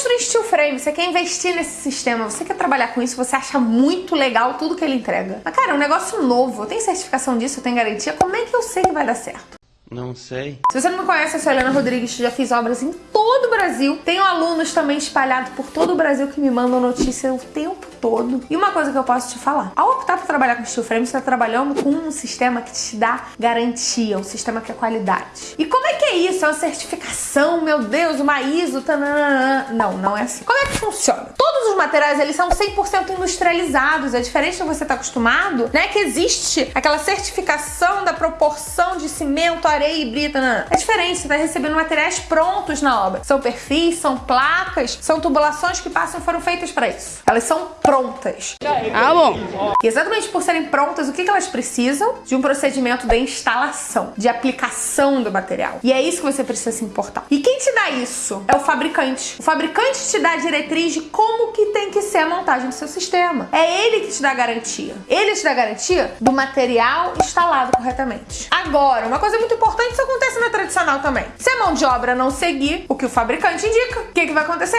construir steel frame, você quer investir nesse sistema, você quer trabalhar com isso, você acha muito legal tudo que ele entrega. Mas, cara, é um negócio novo, eu tenho certificação disso, eu tenho garantia, como é que eu sei que vai dar certo? Não sei. Se você não me conhece, eu sou Helena Rodrigues, já fiz obras em todo o Brasil. Tenho alunos também espalhados por todo o Brasil que me mandam notícia o tempo todo. E uma coisa que eu posso te falar: ao optar por trabalhar com steel frame, você está trabalhando com um sistema que te dá garantia, um sistema que é qualidade. E como é que é isso? É uma certificação, meu Deus, uma ISO, tananana. Não, não é assim. Como é que funciona? Todos os materiais, eles são 100% industrializados. É diferente do que você está acostumado, né? Que existe aquela certificação da proporção cimento, areia e brita. Não. É diferente, você está recebendo materiais prontos na obra. São perfis, são placas, são tubulações que passam foram feitas para isso. Elas são prontas. Ah, bom. E exatamente por serem prontas, o que elas precisam? De um procedimento de instalação, de aplicação do material. E é isso que você precisa se importar. E quem te dá isso? É o fabricante. O fabricante te dá a diretriz de como que tem que ser a montagem do seu sistema. É ele que te dá a garantia. Ele te dá a garantia do material instalado corretamente. Agora, uma coisa muito importante, isso acontece na tradicional também. Se a mão de obra não seguir o que o fabricante indica, o que, que vai acontecer?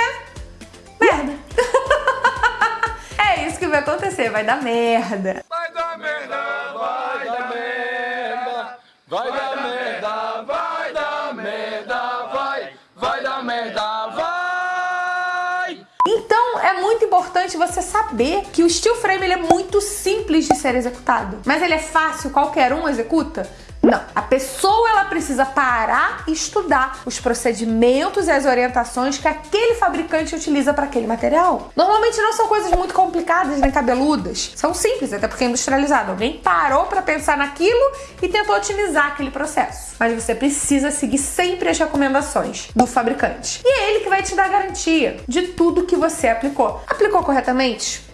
Merda. é isso que vai acontecer, vai dar merda. Vai dar merda, vai dar merda, vai dar merda, vai dar merda, vai, vai dar merda, vai. Então é muito importante você saber que o steel frame ele é muito simples de ser executado. Mas ele é fácil, qualquer um executa? Não, a pessoa ela precisa parar e estudar os procedimentos e as orientações que aquele fabricante utiliza para aquele material. Normalmente não são coisas muito complicadas nem cabeludas, são simples, até porque é industrializado. Alguém parou para pensar naquilo e tentou otimizar aquele processo. Mas você precisa seguir sempre as recomendações do fabricante. E é ele que vai te dar garantia de tudo que você aplicou. Aplicou corretamente?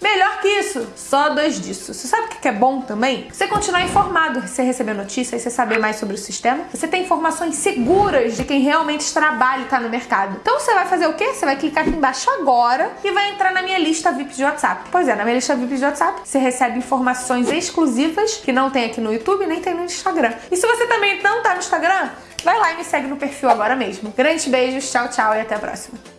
Melhor que isso, só dois disso. Você sabe o que é bom também? Você continuar informado, você receber notícias, você saber mais sobre o sistema. Você tem informações seguras de quem realmente trabalha e tá no mercado. Então você vai fazer o quê? Você vai clicar aqui embaixo agora e vai entrar na minha lista VIP de WhatsApp. Pois é, na minha lista VIP de WhatsApp você recebe informações exclusivas que não tem aqui no YouTube nem tem no Instagram. E se você também não tá no Instagram, vai lá e me segue no perfil agora mesmo. Grandes beijos, tchau, tchau e até a próxima.